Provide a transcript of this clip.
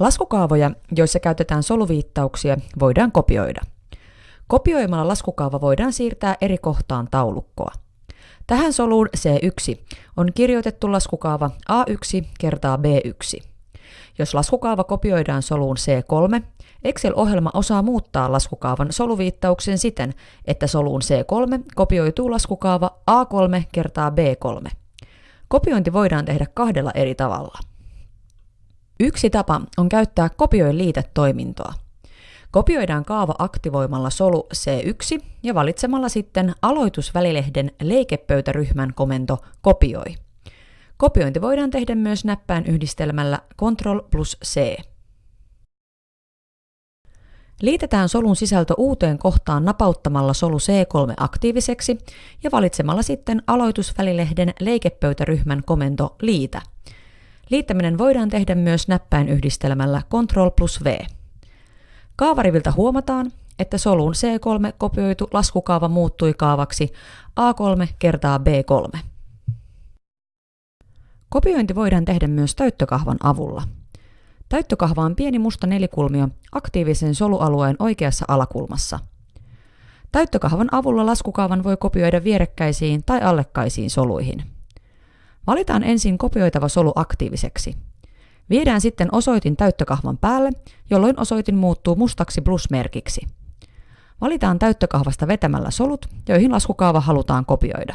Laskukaavoja, joissa käytetään soluviittauksia, voidaan kopioida. Kopioimalla laskukaava voidaan siirtää eri kohtaan taulukkoa. Tähän soluun C1 on kirjoitettu laskukaava A1 kertaa B1. Jos laskukaava kopioidaan soluun C3, Excel-ohjelma osaa muuttaa laskukaavan soluviittauksen siten, että soluun C3 kopioituu laskukaava A3 kertaa B3. Kopiointi voidaan tehdä kahdella eri tavalla. Yksi tapa on käyttää kopioi liitetoimintoa. Kopioidaan kaava aktivoimalla solu C1 ja valitsemalla sitten aloitusvälilehden leikepöytäryhmän komento kopioi. Kopiointi voidaan tehdä myös näppäin yhdistelmällä Ctrl plus C. Liitetään solun sisältö uuteen kohtaan napauttamalla solu C3 aktiiviseksi ja valitsemalla sitten aloitusvälilehden leikepöytäryhmän komento liitä. Liittäminen voidaan tehdä myös näppäin yhdistelmällä Ctrl plus V. Kaavariviltä huomataan, että soluun C3 kopioitu laskukaava muuttui kaavaksi A3 kertaa B3. Kopiointi voidaan tehdä myös täyttökahvan avulla. Täyttökahva on pieni musta nelikulmio aktiivisen solualueen oikeassa alakulmassa. Täyttökahvan avulla laskukaavan voi kopioida vierekkäisiin tai allekkaisiin soluihin. Valitaan ensin kopioitava solu aktiiviseksi. Viedään sitten osoitin täyttökahvan päälle, jolloin osoitin muuttuu mustaksi plusmerkiksi. Valitaan täyttökahvasta vetämällä solut, joihin laskukaava halutaan kopioida.